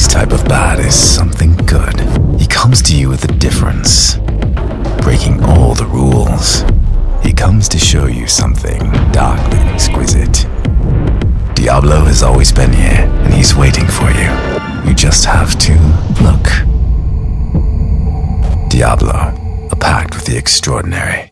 This type of bad is something good. He comes to you with a difference, breaking all the rules. He comes to show you something darkly exquisite. Diablo has always been here, and he's waiting for you. You just have to look. Diablo, a pact with the extraordinary.